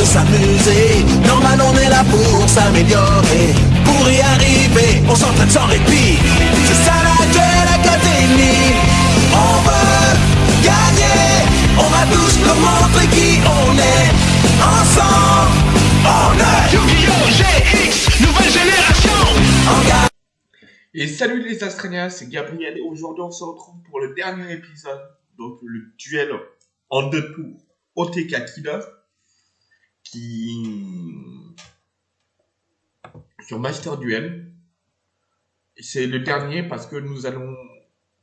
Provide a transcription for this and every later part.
de s'amuser. Normal, on est là pour s'améliorer. Pour y arriver, on s'entraîne sans répit. C'est ça la Duel Académie. On veut gagner. On va tous nous montrer qui on est. Ensemble, on est Yu-Gi-Oh! GX, nouvelle génération. Et salut les Astraliens, c'est Gabriel et aujourd'hui on se retrouve pour le dernier épisode, donc le duel en deux tours OTK Killer, sur Master Duel. C'est le dernier parce que nous allons,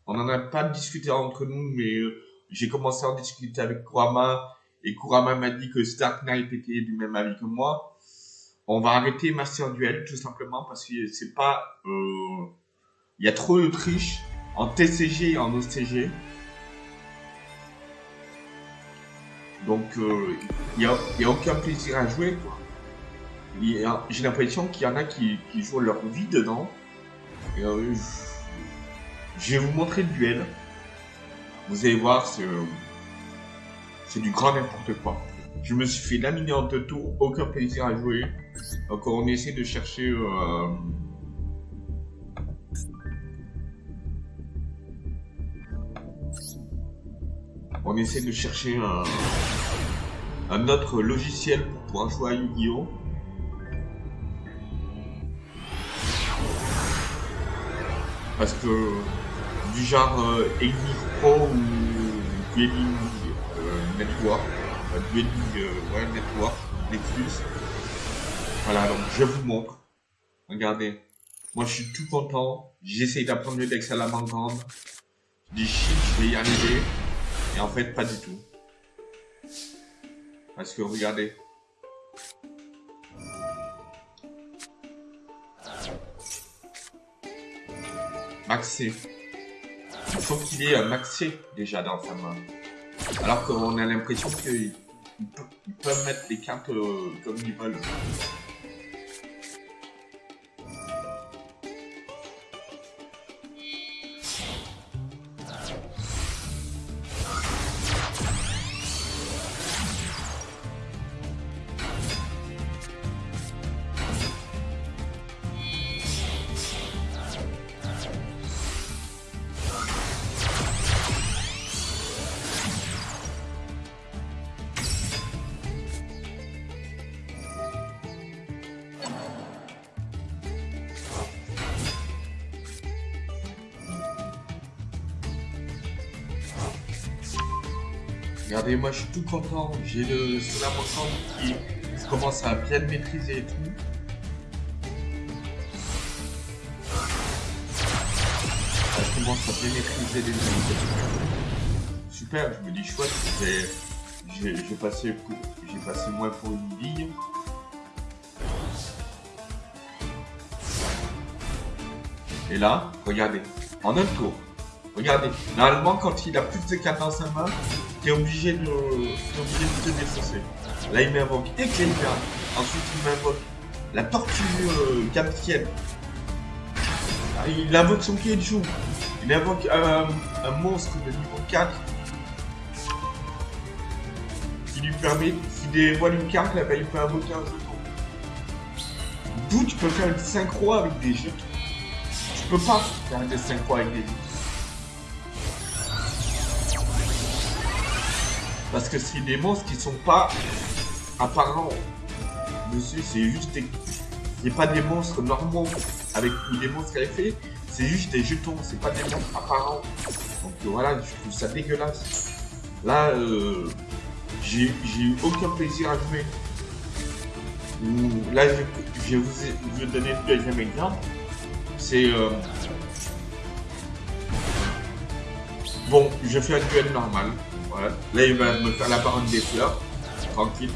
on n'en a pas discuté entre nous, mais euh, j'ai commencé à en discuter avec Kurama et Kurama m'a dit que Stark Knight était du même avis que moi. On va arrêter Master Duel tout simplement parce que c'est pas. euh, Il y a trop de triche en TCG et en OCG. Donc euh, il n'y a, aucun plaisir à jouer. quoi. J'ai l'impression qu'il y en a qui, jouent leur vie dedans. Euh, je- vais vous montrer le duel. Vous allez voir, c'est euh, c'est du grand n'importe quoi. Je me suis fait laminer en deux tours, aucun plaisir à jouer. Donc on essaie de chercher... On essaie de chercher un, autre logiciel pour pouvoir jouer à Yu-Gi-Oh! Parce que du genre euh, Pro ou Dueling euh, Network, euh, Dueling euh, ouais, Network, Nexus. Voilà, donc je vous montre. Regardez. Moi je suis tout content. J'essaye d'apprendre le deck Salamandre. Je dis shit, je vais y arriver. En fait, pas du tout. Parce que regardez. Maxé. Il faut qu'il ait un maxé déjà dans sa main. Alors qu'on a l'impression qu'ils pe- ils peuvent mettre les cartes euh, comme ils veulent. Regardez, moi je suis tout content. J'ai le Salamandre qui commence à bien maîtriser et tout. Je commence à bien maîtriser les ennemis. Super, je me dis chouette, j'ai passé, moins pour une bille. Et là, regardez, en un tour, regardez, normalement quand il a plus de cartes dans sa main, t'es obligé de, obligé de te défausser. Là, il m'invoque Ecclesia. Ensuite, il m'invoque la tortue euh. Ah, Il invoque son Keiju. Il invoque euh, un monstre de niveau 4 qui lui permet, s'il dévoile une carte, là, ben, il peut invoquer un jeton. D'où tu peux faire une synchro avec des jetons. Tu peux pas faire des synchro avec des jetons. Parce que c'est des monstres qui sont pas apparents dessus, c'est juste des. C'est pas des monstres normaux avec ou des monstres effet, c'est juste des jetons, c'est pas des monstres apparents. Donc euh, voilà, je trouve ça dégueulasse. Là, euh, j'ai eu aucun plaisir à jouer. Ou- Là, je, je vais vous, donner le deuxième exemple. C'est. euh, Bon, je fais un duel normal. Là, il va me faire la baronne des fleurs. Tranquille.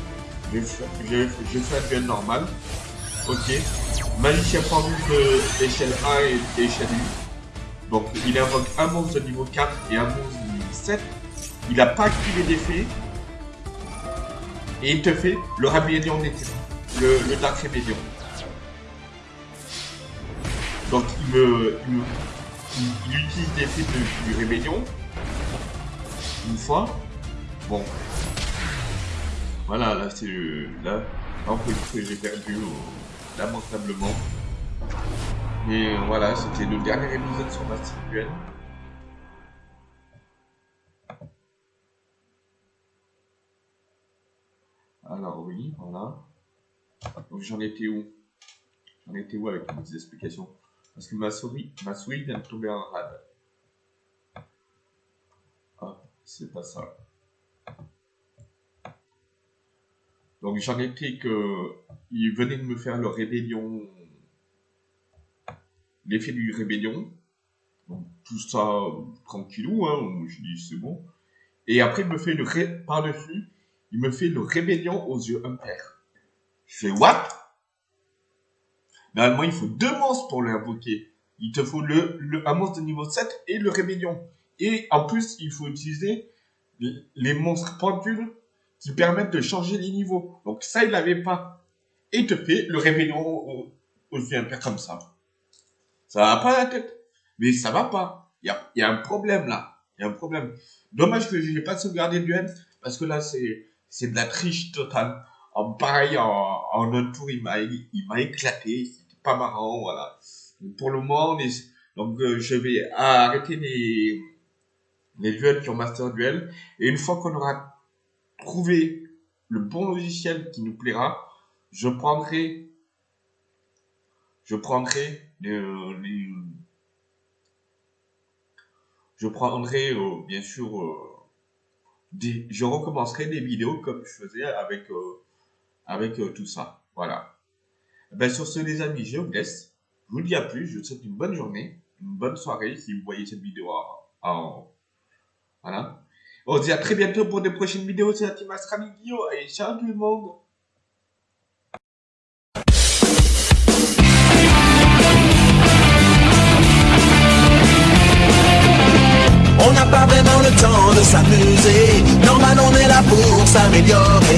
Je fais un duel normal. Ok. Magicien pendu de échelle 1 et échelle 8. Donc, il invoque un monstre de niveau 4 et un monstre de niveau 7. Il n'a pas activé d'effet. Et il te fait le rébellion. Le, le Dark Rébellion. Donc, il me, il me- il, il utilise l'effet du rébellion. Une fois. Bon. Voilà, là, c'est là, en fait, que j'ai perdu lamentablement. Mais voilà, c'était le dernier épisode sur ma Duel. Alors oui, voilà. Donc j'en étais où? J'en étais où avec mes explications? Parce que ma souris, ma souris vient de tomber en rade. C'est pas ça. Donc j'en étais que il venait de me faire le rébellion, l'effet du rébellion. Donc tout ça tranquillou, hein, je dis c'est bon. Et après il me fait le ré... par-dessus, il me fait le rébellion aux yeux impairs. Je fais what? Normalement il faut deux monstres pour l'invoquer. Il te faut le, le, un monstre de niveau 7 et le rébellion. Et en plus il faut utiliser les monstres pendules qui permettent de changer les niveaux. Donc ça, il n'avait pas. Et il te fait le rébellion au, au père comme ça. Ça va pas la tête. Mais ça va pas. Il y a, un problème là. Il y a un problème. Dommage que je n'ai pas sauvegardé du N, parce que là, c'est, de la triche totale. En pareil, en, en un tour, il m'a, il m'a éclaté. C'était pas marrant, voilà. pour le moment, donc, euh, je vais arrêter les, les duels qui ont Master Duel. Et une fois qu'on aura trouver le bon logiciel qui nous plaira, je prendrai, je prendrai les, je prendrai euh, bien sûr, euh, des, je recommencerai des vidéos comme je faisais avec, euh, avec tout ça. Voilà. Ben, sur ce, les amis, je vous laisse. Je vous dis à plus. Je vous souhaite une bonne journée, une bonne soirée si vous voyez cette vidéo en voilà. On se dit à très bientôt pour de prochaines vidéos sur la team Astra et ciao tout le monde. On n'a pas vraiment le temps de s'amuser. Normal on est là pour s'améliorer